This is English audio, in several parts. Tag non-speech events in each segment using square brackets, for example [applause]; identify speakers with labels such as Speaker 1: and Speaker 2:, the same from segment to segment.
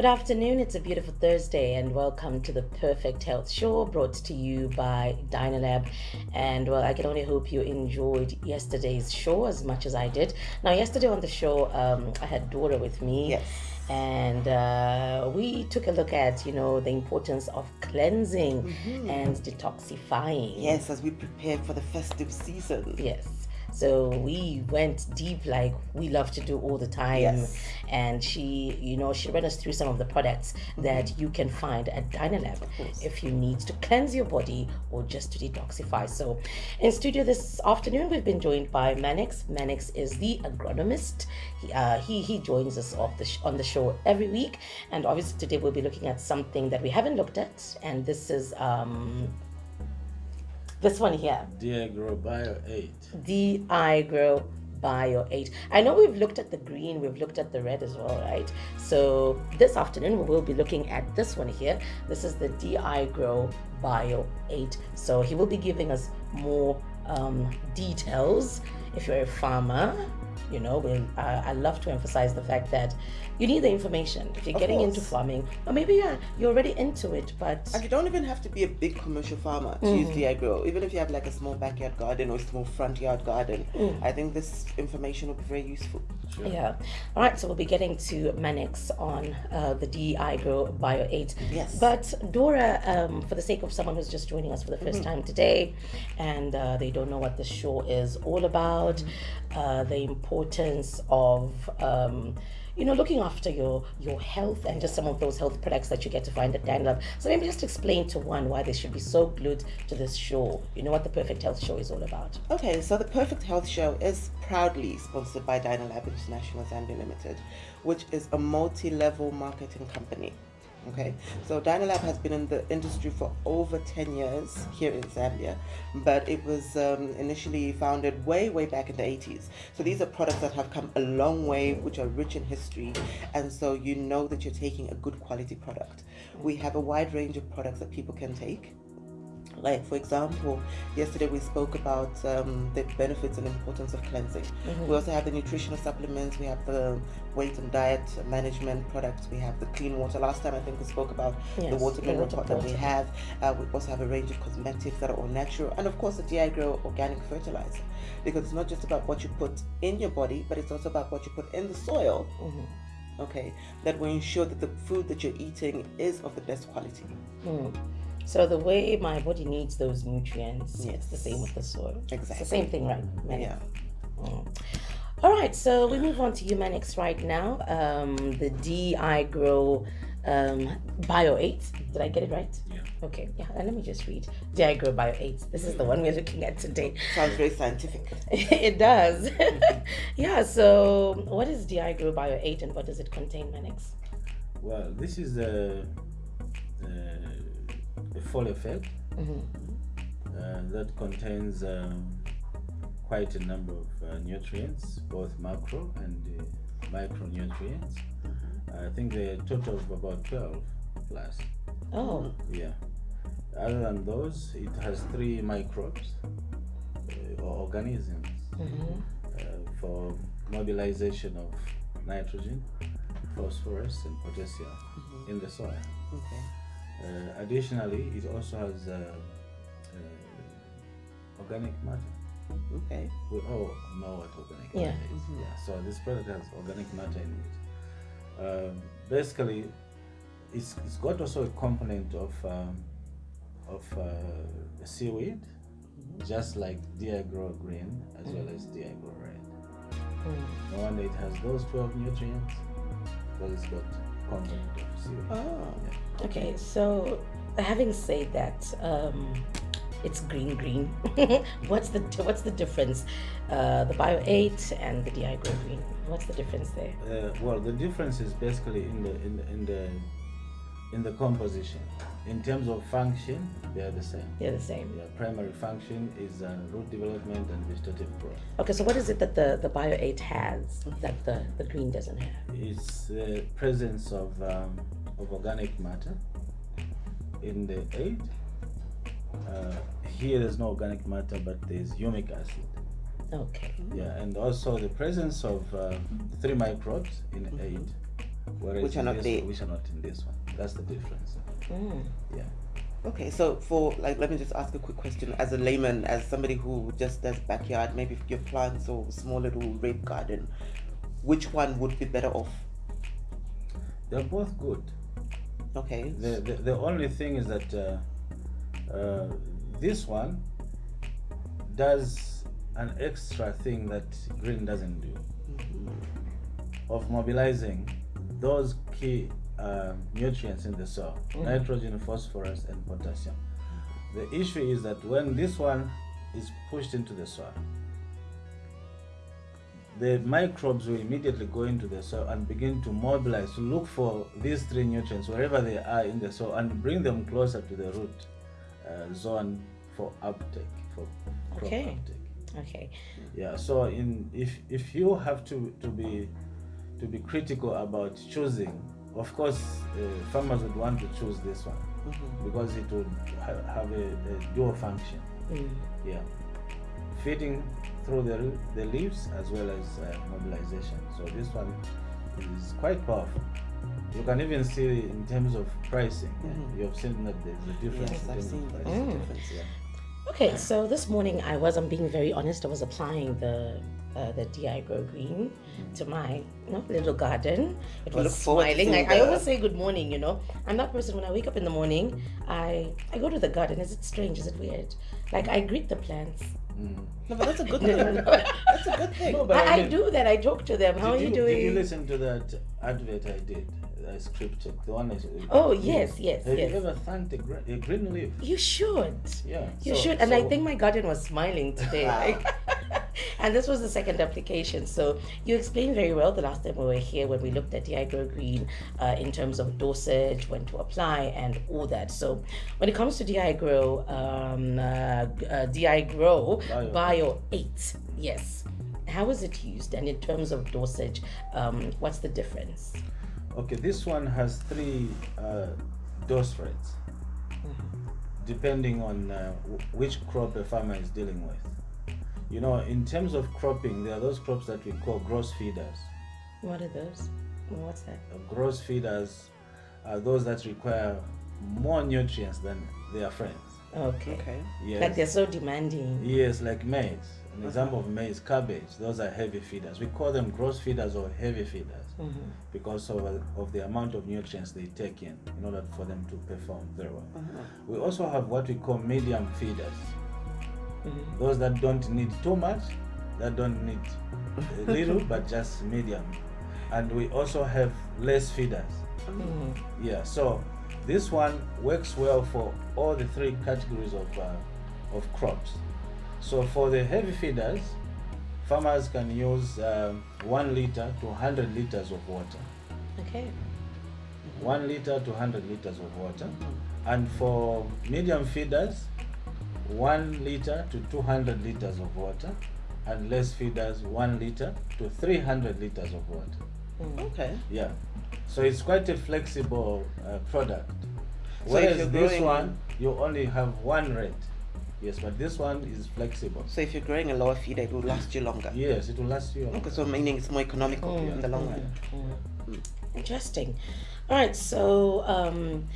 Speaker 1: Good afternoon. It's a beautiful Thursday, and welcome to the Perfect Health Show brought to you by Dynalab. And well, I can only hope you enjoyed yesterday's show as much as I did. Now, yesterday on the show, um, I had Dora with me.
Speaker 2: Yes.
Speaker 1: And uh, we took a look at, you know, the importance of cleansing
Speaker 2: Mhm.
Speaker 1: and detoxifying.
Speaker 2: Yes, as we prepare for the festive season.
Speaker 1: Yes. So we went deep like we love to do all the time.
Speaker 2: Yes.
Speaker 1: And she, you know, she ran us through some of the products that you can find at Dynalab if you need to cleanse your body or just to detoxify. So in studio this afternoon, we've been joined by Manix. Manix is the agronomist. He, uh, he, he joins us off the sh- on the show every week. And obviously today we'll be looking at something that we haven't looked at. And this is um, this one here.
Speaker 3: Diagro Bio 8.
Speaker 1: the iGrow Bio 8. I know we've looked at the green, we've looked at the red as well, right? So this afternoon we will be looking at this one here. This is the Diagro Bio 8. So he will be giving us more um, details. If you're a farmer, you know, we'll, uh, I love to emphasize the fact that you need the information. If you're
Speaker 2: Of
Speaker 1: getting into farming, or maybe you're, you're already into it, but
Speaker 2: And you don't even have to be a big commercial farmer to use Diagro. Even if you have like a small backyard garden or a small front yard garden, I think this information will be very useful.
Speaker 3: Sure.
Speaker 1: Yeah. All right. So we'll be getting to Manix on uh, the Diagro Bio 8.
Speaker 2: Yes.
Speaker 1: But Dora, um, for the sake of someone who's just joining us for the 1st time today and uh, they don't know what the show is all about, uh, the importance of. Um, you know, looking after your your health and just some of those health products that you get to find at Dynalab. So maybe just explain to one why they should be so glued to this show. You know what the Perfect Health Show is all about.
Speaker 2: Okay, so the Perfect Health Show is proudly sponsored by Dynalab International Zambia Limited, which is a multi-level marketing company. Okay, so Dynalab has been in the industry for over 10 years here in Zambia, but it was um, initially founded way, way back in the 80s. So these are products that have come a long way, which are rich in history, and so you know that you're taking a good quality product. We have a wide range of products that people can take. Like, for example, yesterday we spoke about um, the benefits and importance of cleansing. We also have the nutritional supplements, we have the weight and diet management products, we have the clean water. Last time I think we spoke about the
Speaker 1: Yes,
Speaker 2: water
Speaker 1: the
Speaker 2: mineral
Speaker 1: water
Speaker 2: pot that we have. Uh, we also have a range of cosmetics that are all natural, and of course, the Diagro organic fertilizer. Because it's not just about what you put in your body, but it's also about what you put in the soil. Okay, that will ensure that the food that you're eating is of the best quality.
Speaker 1: Mm. So the way my body needs those nutrients, it's the same with the soil. It's
Speaker 2: Exactly.
Speaker 1: the same thing, right? Manix?
Speaker 2: Yeah.
Speaker 1: Mm. All right, so we move on to Humanix right now. Um, the Diagro um, Bio 8. Did I get it right?
Speaker 3: Yeah.
Speaker 1: Okay, yeah, and let me just read. Diagro Bio 8. This is the one we're looking at today.
Speaker 2: Sounds very scientific. [laughs]
Speaker 1: it does. [laughs] yeah, so what is Diagro Bio 8 and what does it contain, Manix?
Speaker 3: Well, this is a, a, a full effect
Speaker 1: Mhm.
Speaker 3: uh, that contains um, quite a number of uh, nutrients, both macro and uh, micronutrients. I think are total of about 12 plus.
Speaker 1: Oh,
Speaker 3: Yeah. Other than those, it has three microbes uh, or organisms
Speaker 1: mhm.
Speaker 3: uh, for mobilization of nitrogen, phosphorus, and potassium in the soil.
Speaker 2: Okay.
Speaker 3: Uh, additionally, it also has uh, uh, organic matter.
Speaker 2: Okay.
Speaker 3: We all know what organic
Speaker 1: Yeah.
Speaker 3: matter is. Yeah. So this product has organic matter in it. Um, basically, it's, it's got also a component of um, of uh, seaweed, just like Diagro green as well as Diagro red.
Speaker 1: Mm.
Speaker 3: No wonder it has those 12 nutrients because it's got component of seaweed.
Speaker 2: Oh.
Speaker 3: Yeah.
Speaker 1: Okay, so having said that, um, it's green green. [laughs] what's the what's the difference? Uh, the Bio Eight and the Diagro Green. What's the difference there?
Speaker 3: Uh, well, the difference is basically in the in the in the in the composition. In terms of function, they are the same.
Speaker 1: They're the same.
Speaker 3: Their primary function is uh, root development and vegetative growth.
Speaker 1: Okay, so what is it that the the Bio Eight has that the the green doesn't have?
Speaker 3: It's the presence of um, of organic matter in the aid. Uh, here, there's no organic matter, but there's humic acid.
Speaker 1: Okay.
Speaker 3: Yeah, and also the presence of uh, three microbes in aid whereas
Speaker 2: Which are not
Speaker 3: this- Which are not in this one. That's the difference.
Speaker 1: Mm.
Speaker 3: Yeah.
Speaker 2: Okay, so for like, let me just ask a quick question. As a layman, as somebody who just does backyard, maybe your plants or small little rape garden, which one would be better off?
Speaker 3: They're both good.
Speaker 2: Okay.
Speaker 3: The, the, the only thing is that uh, uh, this one does an extra thing that green doesn't do of mobilizing those key uh, nutrients in the soil nitrogen, phosphorus, and potassium. The issue is that when this one is pushed into the soil, the microbes will immediately go into the soil and begin to mobilize to look for these three nutrients wherever they are in the soil and bring them closer to the root uh, zone for uptake for crop
Speaker 1: Okay.
Speaker 3: uptake
Speaker 1: Okay.
Speaker 3: yeah so in if if you have to to be to be critical about choosing of course uh, farmers would want to choose this one
Speaker 2: Mhm.
Speaker 3: because it would ha- have a, a dual function
Speaker 1: Mm.
Speaker 3: yeah feeding through the, the leaves as well as uh, mobilization so this one is quite powerful you can even see in terms of pricing yeah,
Speaker 2: Mhm.
Speaker 3: you have seen that there's a difference
Speaker 2: Yes,
Speaker 3: in
Speaker 2: I've seen
Speaker 3: of
Speaker 2: that.
Speaker 1: Mm.
Speaker 2: difference.
Speaker 3: yeah.
Speaker 1: Okay, so this morning I was, I'm being very honest, I was applying the uh, the Diagro Green to my you know, little garden. It was
Speaker 2: look
Speaker 1: smiling. I, I always say good morning, you know. I'm that person when I wake up in the morning, I I go to the garden. Is it strange? Is it weird? Like I greet the plants.
Speaker 3: Mm.
Speaker 2: No, but that's a good [laughs] thing.
Speaker 1: no, no.
Speaker 2: That's a good thing.
Speaker 3: No, but
Speaker 1: I, I
Speaker 3: mean,
Speaker 1: do that. I talk to them. How are you,
Speaker 3: you,
Speaker 1: doing?
Speaker 3: Did you listen to that advert I did? I scripted the one. I,
Speaker 1: Oh, yes, yes,
Speaker 3: Have
Speaker 1: yes.
Speaker 3: you ever thanked a, gre- a green leaf?
Speaker 1: You should.
Speaker 3: Yeah.
Speaker 1: You
Speaker 3: so-
Speaker 1: should. And I think my garden was smiling today. [laughs] like- [laughs] and this was the second application. So you explained very well the last time we were here when we looked at Diagro Green uh, in terms of dosage, when to apply, and all that. So when it comes to Diagro, um, uh, uh, Diagro
Speaker 3: Bio.
Speaker 1: Bio 8, yes. How is it used? And in terms of dosage, um, what's the difference?
Speaker 3: Okay, this one has three uh, dose rates, depending on uh, w- which crop a farmer is dealing with. You know, in terms of cropping, there are those crops that we call gross feeders.
Speaker 1: What are those? What's that?
Speaker 3: Gross feeders are those that require more nutrients than their friends.
Speaker 1: Okay.
Speaker 2: Okay.
Speaker 3: Yes.
Speaker 1: Like they're so demanding.
Speaker 3: Yes, like maize. An example of maize, cabbage. Those are heavy feeders. We call them gross feeders or heavy feeders
Speaker 1: Mhm.
Speaker 3: because of, of the amount of nutrients they take in in order for them to perform very well.
Speaker 2: Uh-huh.
Speaker 3: We also have what we call medium feeders.
Speaker 1: Mhm.
Speaker 3: Those that don't need too much, that don't need a little, [laughs] but just medium. And we also have less feeders.
Speaker 1: Mhm.
Speaker 3: Yeah, so this one works well for all the three categories of, uh, of crops. So for the heavy feeders, farmers can use um, 1 liter to 100 liters of water.
Speaker 1: Okay.
Speaker 3: 1 liter to 100 liters of water. And for medium feeders, 1 liter to 200 liters of water. And less feeders, 1 liter to 300 liters of water.
Speaker 1: Mm.
Speaker 2: Okay.
Speaker 3: Yeah. So it's quite a flexible uh, product.
Speaker 2: So if
Speaker 3: Whereas
Speaker 2: you're
Speaker 3: this
Speaker 2: growing-
Speaker 3: one, you only have one rate. Yes, but this one is flexible.
Speaker 2: So if you're growing a lower feeder, it will last you longer.
Speaker 3: Yes, it will last you. Longer.
Speaker 2: Okay, so meaning it's more economical
Speaker 1: Mm,
Speaker 2: in the long run.
Speaker 1: mm. Interesting. All right. So, um,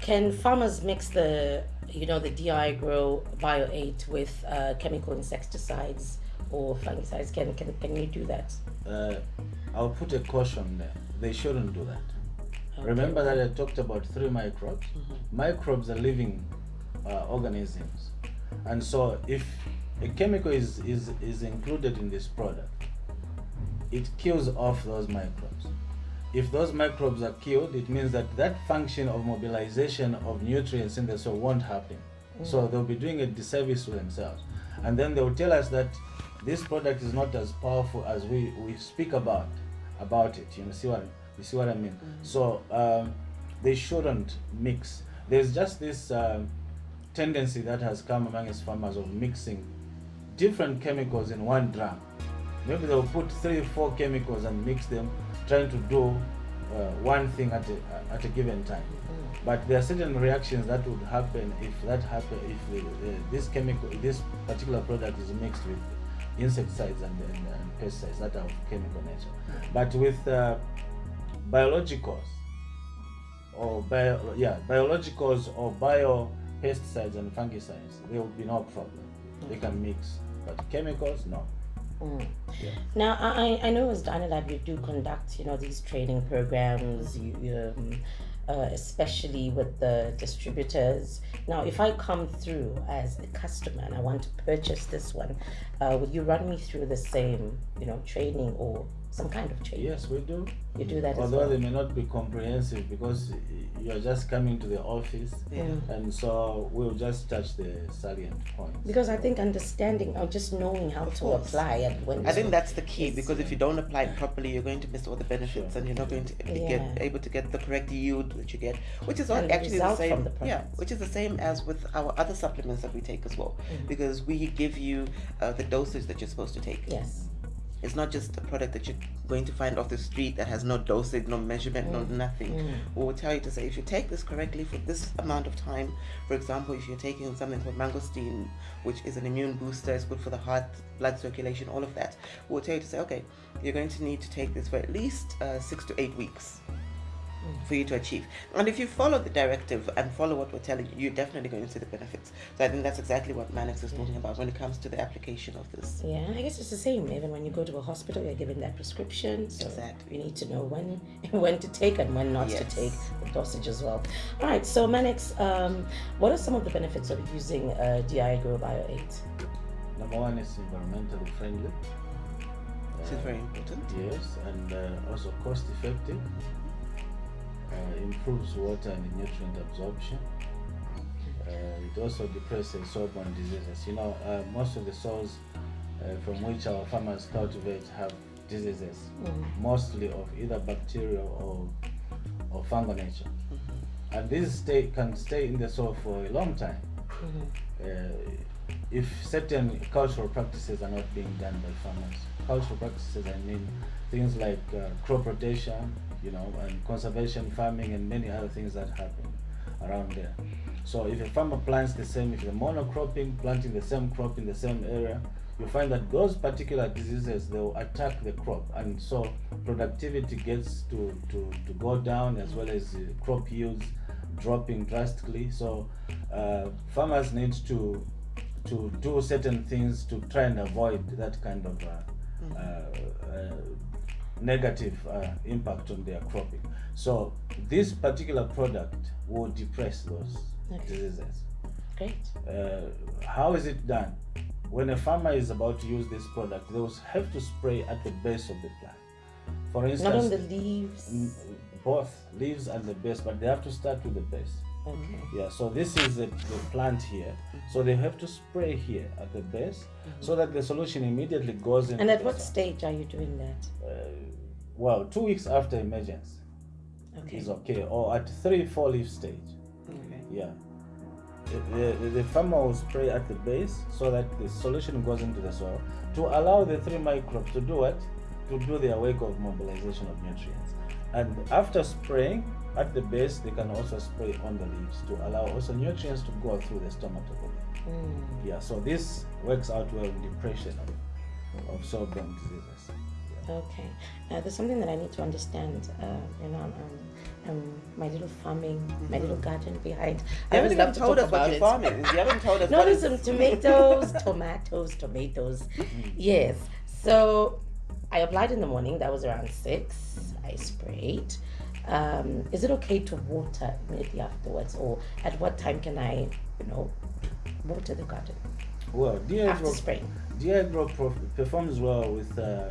Speaker 1: can farmers mix the, you know, the Diagro Bio 8 with uh, chemical insecticides or fungicides? Can can can you do that?
Speaker 3: Uh, I'll put a caution there. They shouldn't do that.
Speaker 1: Okay.
Speaker 3: Remember that I talked about three microbes.
Speaker 2: Mm-hmm.
Speaker 3: Microbes are living uh, organisms, and so if a chemical is, is is included in this product, it kills off those microbes. If those microbes are killed, it means that that function of mobilization of nutrients in the soil won't happen. So they'll be doing a disservice to themselves, and then they'll tell us that this product is not as powerful as we, we speak about about it. You know, see what you see what I mean? So um, they shouldn't mix. There's just this um, tendency that has come amongst farmers of mixing different chemicals in one drum. Maybe they'll put three, four chemicals and mix them, trying to do uh, one thing at a, at a given time. But there are certain reactions that would happen if that happen if the, this chemical, this particular product is mixed with insecticides and, and, and pesticides that are of chemical nature. But with uh, biologicals or bio, yeah, biologicals or bio pesticides and fungicides, there will be no problem. They can mix, but chemicals, no.
Speaker 1: Mm.
Speaker 3: Yeah.
Speaker 1: Now, I, I know as Dynalab you do conduct, you know, these training programs, you, you, um, uh, especially with the distributors. Now, if I come through as a customer and I want to purchase this one, uh, will you run me through the same, you know, training or some kind of training?
Speaker 3: Yes, we do.
Speaker 1: You do that as
Speaker 3: Although
Speaker 1: well.
Speaker 3: they may not be comprehensive because you're just coming to the office,
Speaker 2: Yeah.
Speaker 3: And so we'll just touch the salient points.
Speaker 1: Because I think understanding or just knowing how to
Speaker 2: course.
Speaker 1: apply and when
Speaker 2: I think that's the key
Speaker 1: Yes.
Speaker 2: because if you don't apply it properly, you're going to miss all the benefits,
Speaker 3: Sure.
Speaker 2: and you're not going to be
Speaker 1: Yeah.
Speaker 2: get able to get the correct yield that you get, which is
Speaker 1: And
Speaker 2: actually the same.
Speaker 1: the
Speaker 2: yeah, which is the same as with our other supplements that we take as well,
Speaker 1: Mm.
Speaker 2: because we give you uh, the dosage that you're supposed to take.
Speaker 1: Yes.
Speaker 2: It's not just a product that you're going to find off the street that has no dosage, no measurement, no nothing.
Speaker 1: Mm.
Speaker 2: We will tell you to say if you take this correctly for this amount of time, for example, if you're taking something called mangosteen, which is an immune booster, it's good for the heart, blood circulation, all of that, we'll tell you to say, okay, you're going to need to take this for at least uh, six to eight weeks for you to achieve. And if you follow the directive and follow what we're telling you, you're definitely going to see the benefits. So I think that's exactly what Mannix is talking about when it comes to the application of this.
Speaker 1: Yeah, I guess it's the same. Even when you go to a hospital, you're given that prescription. So
Speaker 2: Exactly.
Speaker 1: you need to know when [laughs] when to take and when not to take the dosage as well. All right. So Manix, um, what are some of the benefits of using uh, Diagro Bio 8?
Speaker 3: Number one is environmentally friendly.
Speaker 2: Which is
Speaker 3: Uh,
Speaker 2: very important.
Speaker 3: Yes, and uh, also cost effective. Uh, improves water and nutrient absorption. Uh, it also depresses soil-borne diseases. You know, uh, most of the soils uh, from which our farmers cultivate have diseases,
Speaker 1: Mm.
Speaker 3: mostly of either bacterial or or fungal nature. And these stay can stay in the soil for a long time
Speaker 1: Mhm.
Speaker 3: uh, if certain cultural practices are not being done by farmers. Cultural practices, I mean things like uh, crop rotation, you know, and conservation farming and many other things that happen around there. So if a farmer plants the same, if you're monocropping, planting the same crop in the same area, you find that those particular diseases they will attack the crop, and so productivity gets to, to, to go down as well as crop yields dropping drastically. So uh, farmers need to to do certain things to try and avoid that kind of uh, uh, uh, negative uh, impact on their cropping. So this particular product will depress those
Speaker 1: Okay.
Speaker 3: diseases.
Speaker 1: Great.
Speaker 3: Uh, how is it done? When a farmer is about to use this product, they will have to spray at the base of the plant. For instance, Not
Speaker 1: on the leaves.
Speaker 3: both leaves and the base, but they have to start with the base.
Speaker 1: Okay. Mm-hmm.
Speaker 3: Yeah, so this is the, the plant here. Mm-hmm. So they have to spray here at the base mm-hmm. so that the solution immediately goes into
Speaker 1: And at what stage are you doing that?
Speaker 3: Uh, well, two weeks after emergence
Speaker 1: Okay.
Speaker 3: is okay, or at three, four leaf stage.
Speaker 2: Okay.
Speaker 3: Yeah. The, the, the farmer will spray at the base so that the solution goes into the soil to allow the three microbes to do what? To do their work of mobilization of nutrients. And after spraying at the base, they can also spray on the leaves to allow also nutrients to go through the stomata.
Speaker 1: Mm.
Speaker 3: Yeah, so this works out well in depression of, of soil-borne diseases.
Speaker 1: Okay. Uh, there's something that I need to understand. Uh, you know, um, um, my little farming, my little garden behind.
Speaker 2: Mm-hmm. You
Speaker 1: I
Speaker 2: haven't even
Speaker 1: love to
Speaker 2: told
Speaker 1: talk
Speaker 2: us what
Speaker 1: about
Speaker 2: you're farming. You haven't told us [laughs]
Speaker 1: No, there's some [laughs] tomatoes, tomatoes, tomatoes. Yes. So I applied in the morning. That was around six. I sprayed. Um, is it okay to water immediately afterwards, or at what time can I, you know, water the garden
Speaker 3: Well, Diagro,
Speaker 1: spraying?
Speaker 3: Prof- performs well with uh,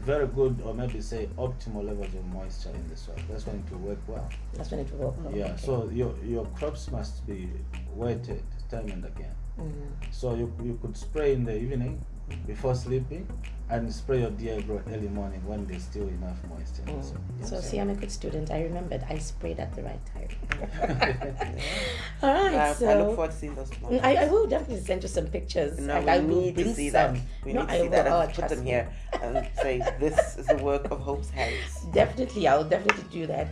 Speaker 3: very good or maybe say optimal levels of moisture in the soil. That's when it will work well.
Speaker 1: That's when it will work. well,
Speaker 3: Yeah,
Speaker 1: okay.
Speaker 3: so your, your crops must be wetted time and again.
Speaker 1: Mhm.
Speaker 3: So you, you could spray in the evening before sleeping and spray your Diagro early morning when there's still enough moisture. in the soil.
Speaker 1: Mm. So
Speaker 3: Yes.
Speaker 1: see, I'm a good student. I remembered. I sprayed at the right time. [laughs] All right.
Speaker 2: I,
Speaker 1: so
Speaker 2: I look forward to seeing those tomatoes.
Speaker 1: Mm, I, I will definitely send you some pictures.
Speaker 2: No,
Speaker 1: and
Speaker 2: we
Speaker 1: I will
Speaker 2: need to see
Speaker 1: some.
Speaker 2: that. We
Speaker 1: no,
Speaker 2: need to
Speaker 1: I
Speaker 2: see
Speaker 1: will.
Speaker 2: that
Speaker 1: Oh,
Speaker 2: and put them
Speaker 1: me.
Speaker 2: here and say this is the work of Hope's hands.
Speaker 1: Definitely, I'll definitely do that.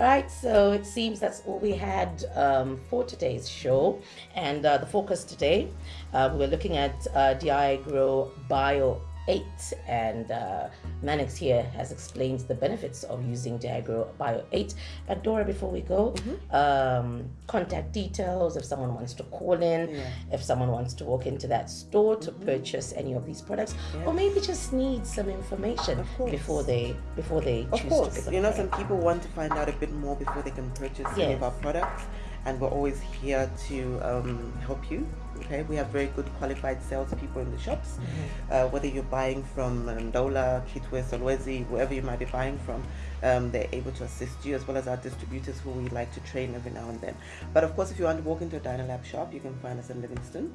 Speaker 1: All right, so it seems that's all we had um, for today's show. And uh, the focus today, uh, we're looking at uh, Diagro Bio 8 and uh, Manix here has explained the benefits of using Diagro Bio 8. But Dora, before we go, um, contact details if someone wants to call in,
Speaker 2: Yeah.
Speaker 1: if someone wants to walk into that store to purchase any of these products, or maybe just need some information before they before they
Speaker 2: Of
Speaker 1: choose to
Speaker 2: course, you know, some people want to find out a bit more before they can purchase any of our products, and we're always here to um, help you. Okay, we have very good qualified salespeople in the shops.
Speaker 1: Mm-hmm.
Speaker 2: Uh, whether you're buying from Ndola, Kitwe, Solwezi, wherever you might be buying from, um, they're able to assist you as well as our distributors who we like to train every now and then. But of course, if you want to walk into a Dynalab shop, you can find us in Livingstone.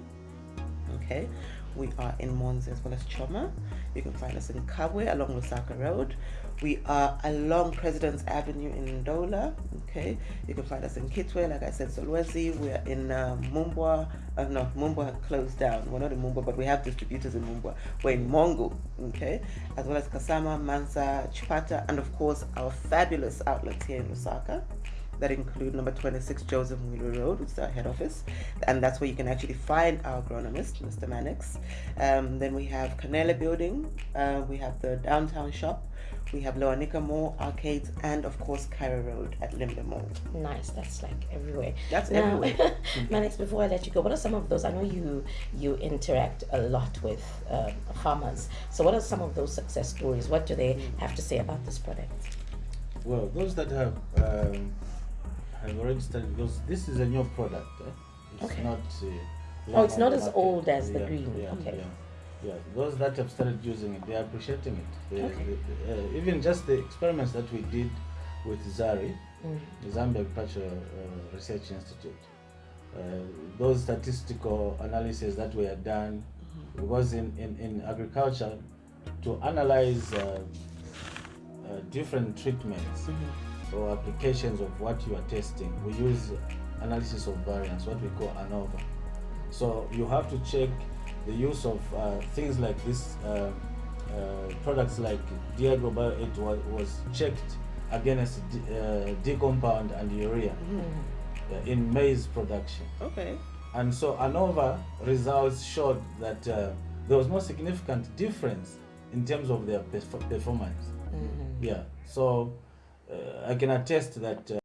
Speaker 2: Okay, we are in Monze as well as Choma. You can find us in Kabwe along Lusaka Road. We are along President's Avenue in Ndola. Okay, you can find us in Kitwe, like I said, Solwezi. We are in uh, Mumbwa. Uh, no, Mumbwa closed down. We're not in Mumbwa, but we have distributors in Mumbwa. We're in Mongu, okay, as well as Kasama, Mansa, Chipata, and of course our fabulous outlets here in Lusaka that include number 26 Joseph Wheeler Road, which is our head office, and that's where you can actually find our agronomist, Mr. Mannix. Um, then we have Canela Building, uh, we have the downtown shop, we have Lower Nika Mall, arcades, and of course Cairo Road at Limber Mall.
Speaker 1: Nice. That's like everywhere.
Speaker 2: That's
Speaker 1: Now,
Speaker 2: everywhere. [laughs]
Speaker 1: Manix, before I let you go, what are some of those? I know you you interact a lot with um, farmers. So, what are some of those success stories? What do they have to say about this product?
Speaker 3: Well, those that have um, have already started because this is a new product. Eh? It's
Speaker 1: Okay.
Speaker 3: not. Uh,
Speaker 1: Oh, it's not as
Speaker 3: market.
Speaker 1: old as the
Speaker 3: Yeah,
Speaker 1: green.
Speaker 3: Yeah,
Speaker 1: Okay.
Speaker 3: Yeah, yeah. Those that have started using it, they are appreciating it. They,
Speaker 1: Okay.
Speaker 3: they- uh, even just the experiments that we did with ZARI,
Speaker 1: Mm.
Speaker 3: the Zambia Agricultural uh, Research Institute. Uh, those statistical analyses that we were done, because in, in, in agriculture, to analyze uh, uh, different treatments or applications of what you are testing, we use analysis of variance, what we call ANOVA. So you have to check the use of uh, things like this, uh, uh, products like Diagro Bio 8 was, was checked against D, uh, compound and urea uh, in maize production.
Speaker 2: Okay.
Speaker 3: And so ANOVA results showed that uh, there was no significant difference in terms of their perf- performance. Yeah, so I can attest that. Uh,